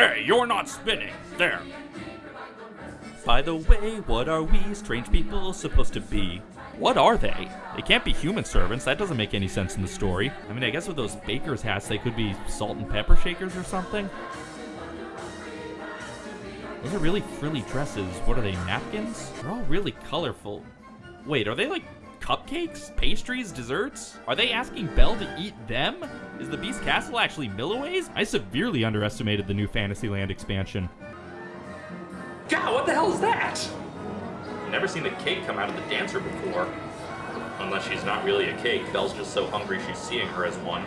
Hey, you're not spinning. There. By the way, what are we strange people supposed to be? What are they? They can't be human servants. That doesn't make any sense in the story. I mean, I guess with those baker's hats, they could be salt and pepper shakers or something. Those are really frilly dresses. What are they, napkins? They're all really colorful. Wait, are they like cupcakes, pastries, desserts? Are they asking Belle to eat them? Is the Beast Castle actually Milliways? I severely underestimated the new Fantasyland expansion. God, what the hell is that? Never seen a cake come out of the dancer before. Unless she's not really a cake, Belle's just so hungry she's seeing her as one.